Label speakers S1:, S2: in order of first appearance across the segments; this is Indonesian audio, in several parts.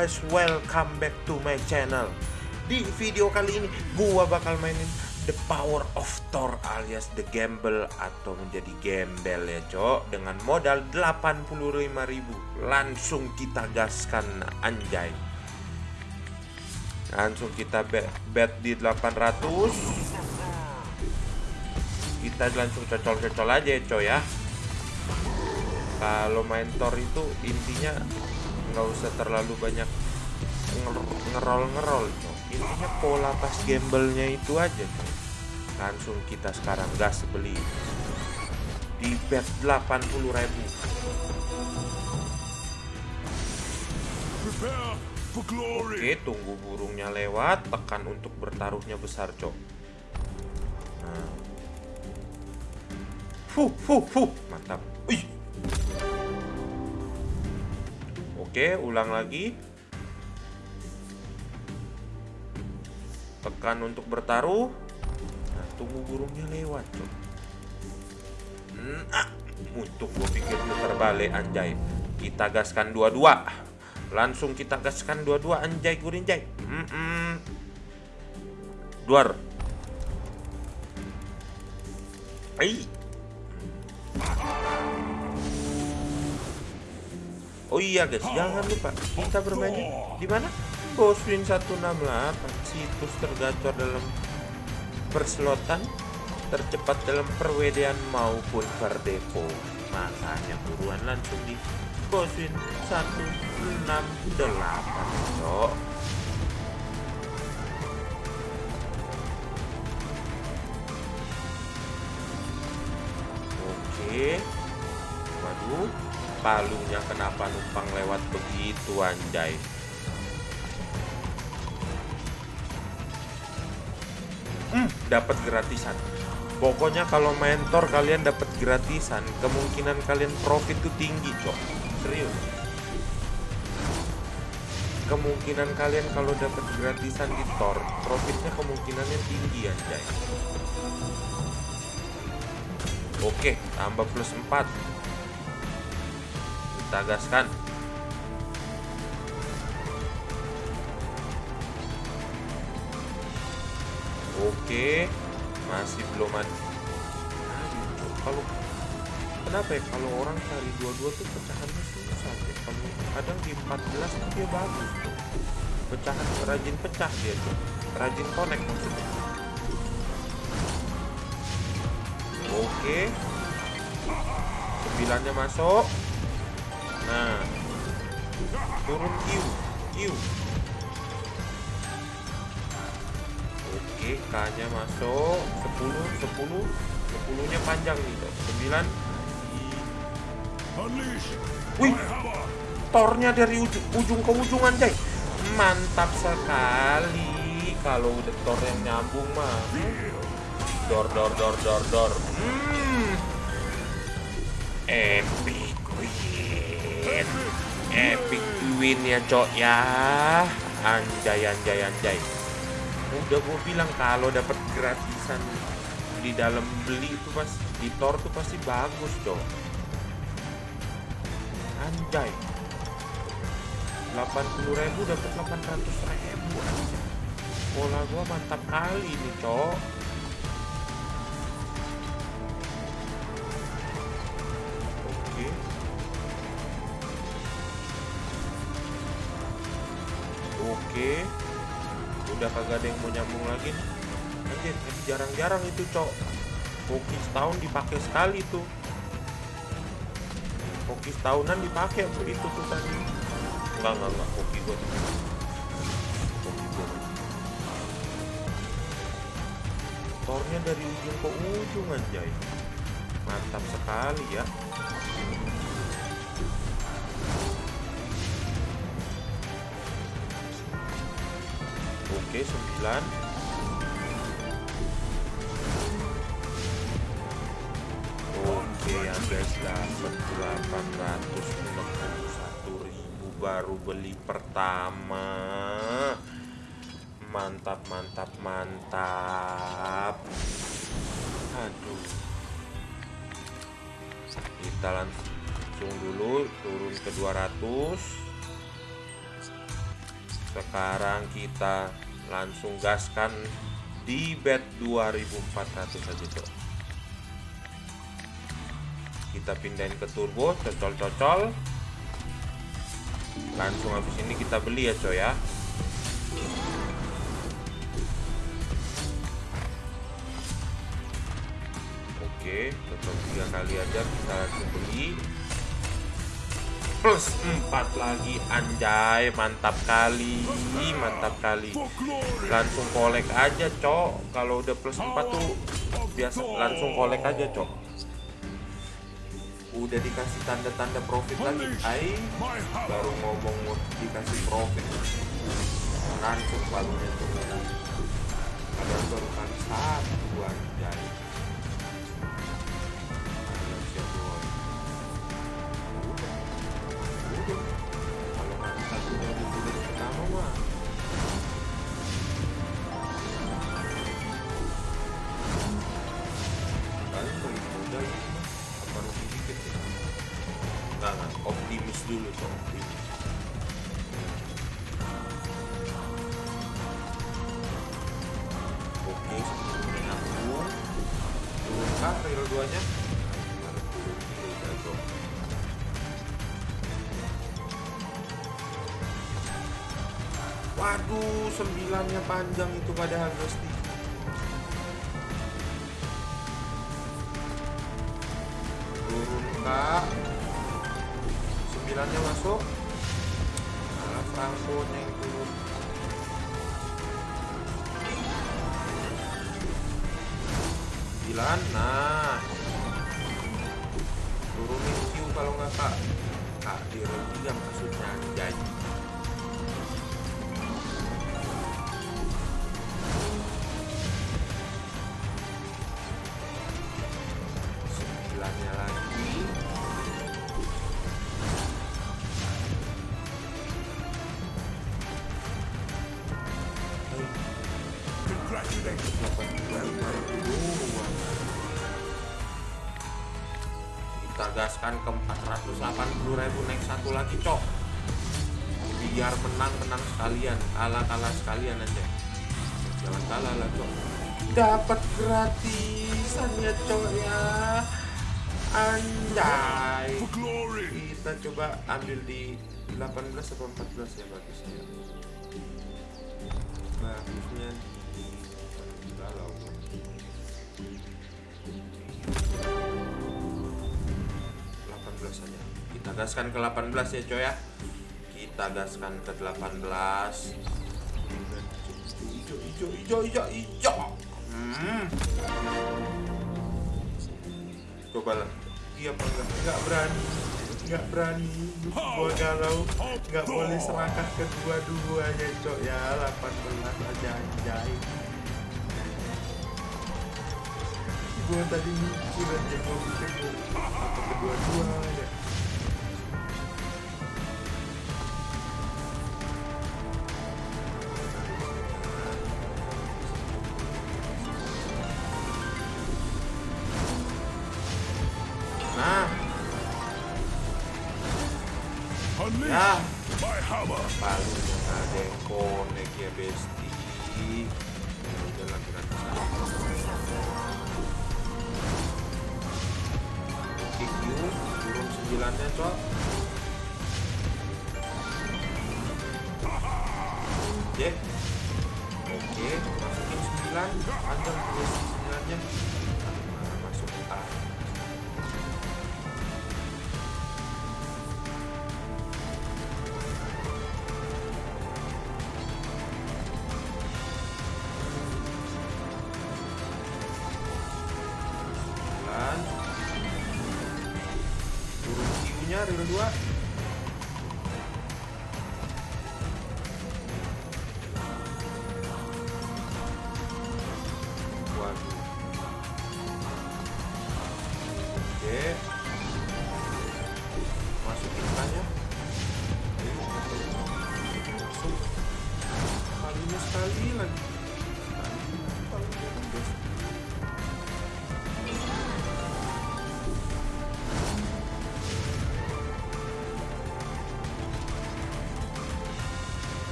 S1: guys, welcome back to my channel. Di video kali ini gua bakal mainin The Power of Thor alias The Gamble atau menjadi gembel ya cok. Dengan modal 85.000 Langsung kita gaskan anjay. Langsung kita bet, bet di 800 Kita langsung cocol-cocol aja ya cok ya. Kalau main Thor itu intinya nggak usah terlalu banyak ngerol-ngerol intinya pola pas gamblenya itu aja tuh. langsung kita sekarang gas beli di bet 80 ribu Oke, tunggu burungnya lewat, tekan untuk bertaruhnya besar, cok. Nah. Fuh, fuh, fuh, mantap. Oke, ulang lagi. Tekan untuk bertaruh. Nah, tunggu burungnya lewat, cok. Hmm, ah. Untuk gue pikir putar balik anjay. Kita gaskan dua-dua. Langsung kita gaskan dua-dua anjay gurinjay. Mm -mm. Duar. Ai. Oh iya guys, jangan lupa kita bermainnya di mana? Boswin 168 situs tergacor dalam perslotan tercepat dalam perwedean maupun perdepo. Makanya buruan langsung di Boswin 168 Cok. Oke. Waduh palunya kenapa numpang lewat begitu anjay hmm, dapat gratisan. Pokoknya kalau mentor kalian dapat gratisan kemungkinan kalian profit tuh tinggi cok. Serius. Kemungkinan kalian kalau dapat gratisan di tor profitnya kemungkinannya tinggi anjay. Oke tambah plus 4 kita gaskan oke masih belum ada kalau kenapa ya kalau orang cari dua-dua tuh pecahannya susah ya kalau kadang di 14 tuh dia bagus tuh pecahan rajin pecah dia tuh rajin connect maksudnya oke sembilannya masuk Nah. Turun Q. Q. Oke, K-nya masuk. 10, 10. 10-nya panjang nih, 9. Wih. Tornya dari ujung, ujung ke ujung anjay. Mantap sekali. Kalau udah tor yang nyambung mah. Dor dor dor dor dor. Hmm. Epic win epic win ya cok ya anjay anjay anjay udah gue bilang kalau dapat gratisan di dalam beli itu pas di tor tuh pasti bagus dong. Anjay. 80 ribu dapat 800 ribu pola gua mantap kali nih cok. Oke. Udah kagak ada yang mau nyambung lagi. Anjir, jarang-jarang itu, Cok. Hoki setahun dipakai sekali tuh. Hoki setahunan dipakai itu tuh tadi. Enggak, enggak, enggak. Hoki gua. Hoki gua. Tornya dari ujung ke ujung anjay. Mantap sekali ya. Oke 9 Oke ya guys dapat 861 ribu baru beli pertama. Mantap mantap mantap. Aduh. Kita langsung dulu turun ke 200 sekarang kita langsung gaskan di bed 2400 saja cok. Kita pindahin ke turbo cocol-cocol. Langsung habis ini kita beli ya coy ya. Oke cocol tiga kali aja kita langsung beli plus 4 lagi anjay. Mantap kali. Mantap kali. Langsung kolek aja cok. Kalau udah plus 4 tuh biasa langsung kolek aja cok. Udah dikasih tanda-tanda profit lagi. Ay baru ngomong mau dikasih profit. Langsung barunya tuh padahal baru satu anjay kah rel duanya turun dulu jago waduh sembilannya panjang itu padahal Gusti. Turun kak. Sembilannya masuk. Malah Franco yang turun. Sembilan nah kalau nggak kak? Kak di row tiga maksudnya anjay sembilannya lagi gaskan ke 480 ribu naik satu lagi cok. Biar menang menang sekalian kalah kalah sekalian aja. Jangan kalah lah cok. Dapat gratisan ya cok ya. Anjay. Kita coba ambil di 18 atau 14 ya bagusnya bagusnya gaskan ke 18 ya coy ya. Kita gaskan ke 18 hijau hijau hijau hijau hijau hmm. coba lah. Iya apa enggak enggak berani. Enggak berani. Gua galau. Enggak boleh serakah kedua-duanya cok. Ya 18 aja anjay gua tadi mikir aja gua pikir apa kedua-duanya ya paling ada yang connect ya besti ya udah lah kita kick turun sembilannya cok oke oke masukin sembilan panjang terus sembilannya oke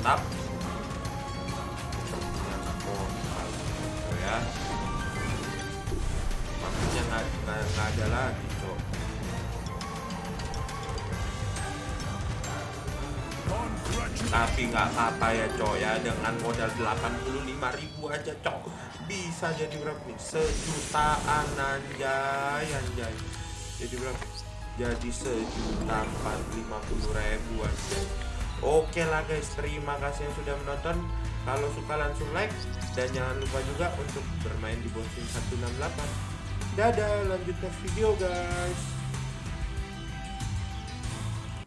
S1: mantap ya. maksudnya nggak ada lagi cok. Tapi nggak apa-apa ya cok ya. Dengan modal 85 ribu aja cok bisa jadi berapa sejutaan anjay anjay. Jadi berapa? Jadi sejuta empat lima puluh ribu anjay oke lah guys terima kasih yang sudah menonton. Kalau suka langsung like dan jangan lupa juga untuk bermain di bosing 168 dadah lanjut next video guys